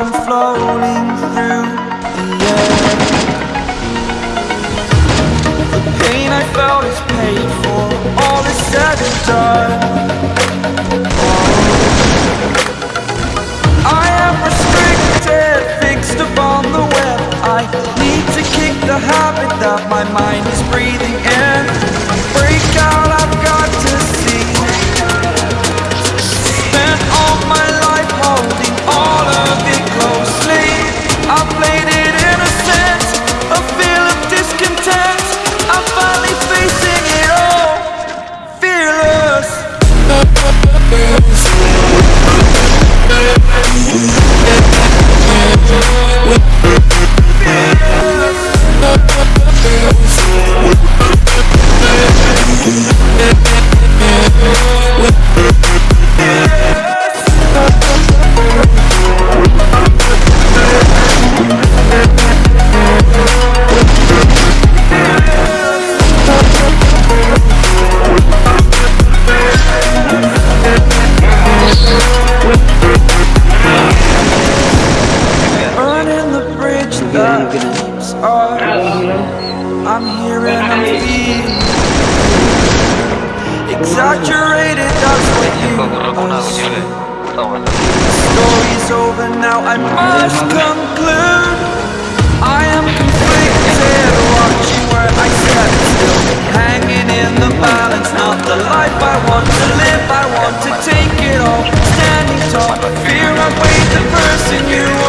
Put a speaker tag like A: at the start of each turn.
A: can slowly Saturated, that's what you Story's over now, I must conclude. I am conflicted, watching where I step. Still Hanging in the balance, not the life I want to live. I want to take it all, standing tall. Fear I weighed the person you